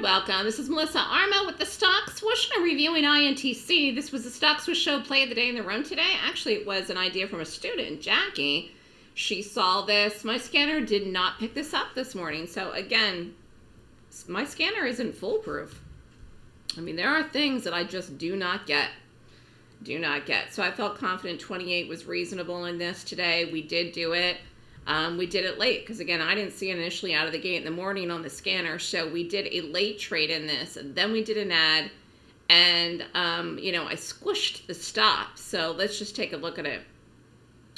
welcome. This is Melissa Armo with the Stock Swoosh and reviewing INTC. This was the Stock Swoosh show play of the day in the room today. Actually, it was an idea from a student, Jackie. She saw this. My scanner did not pick this up this morning. So again, my scanner isn't foolproof. I mean, there are things that I just do not get. Do not get. So I felt confident 28 was reasonable in this today. We did do it. Um, we did it late because again, I didn't see it initially out of the gate in the morning on the scanner. So we did a late trade in this and then we did an add and, um, you know, I squished the stop. So let's just take a look at it.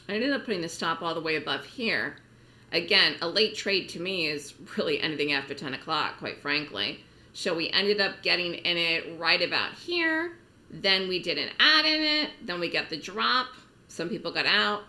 I ended up putting the stop all the way above here. Again, a late trade to me is really anything after 10 o'clock, quite frankly. So we ended up getting in it right about here. Then we did an add in it. Then we got the drop. Some people got out.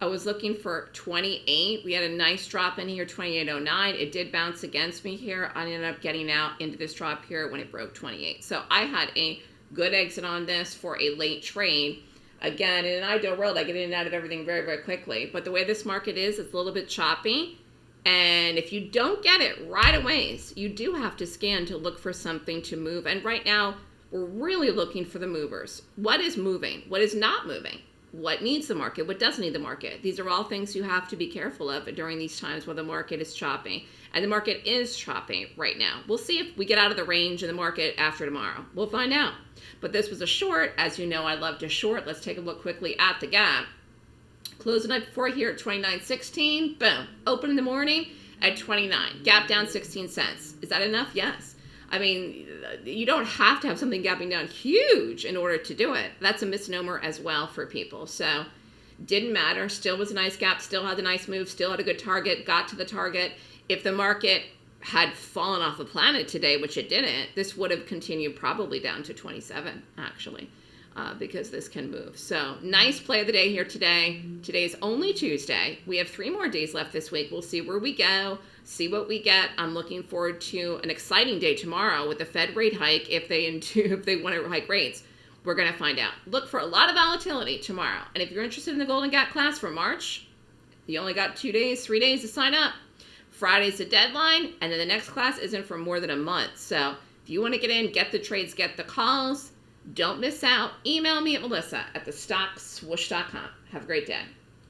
I was looking for 28. We had a nice drop in here, 28.09. It did bounce against me here. I ended up getting out into this drop here when it broke 28. So I had a good exit on this for a late trade. Again, in an ideal world, I get in and out of everything very, very quickly. But the way this market is, it's a little bit choppy. And if you don't get it right away, you do have to scan to look for something to move. And right now, we're really looking for the movers. What is moving? What is not moving? What needs the market, what doesn't need the market. These are all things you have to be careful of during these times where the market is chopping. And the market is chopping right now. We'll see if we get out of the range in the market after tomorrow. We'll find out. But this was a short. As you know, I love to short. Let's take a look quickly at the gap. Close the night before here at 29.16. Boom. Open in the morning at 29. Gap down 16 cents. Is that enough? Yes. I mean, you don't have to have something gapping down huge in order to do it. That's a misnomer as well for people. So didn't matter. Still was a nice gap. Still had a nice move. Still had a good target. Got to the target. If the market had fallen off the planet today, which it didn't, this would have continued probably down to 27, actually, uh, because this can move. So nice play of the day here today. Today is only Tuesday. We have three more days left this week. We'll see where we go see what we get. I'm looking forward to an exciting day tomorrow with the Fed rate hike if they if they want to hike rates. We're going to find out. Look for a lot of volatility tomorrow. And if you're interested in the Golden Gap class for March, you only got two days, three days to sign up. Friday's the deadline, and then the next class isn't for more than a month. So if you want to get in, get the trades, get the calls, don't miss out. Email me at melissa at thestockswoosh.com. Have a great day.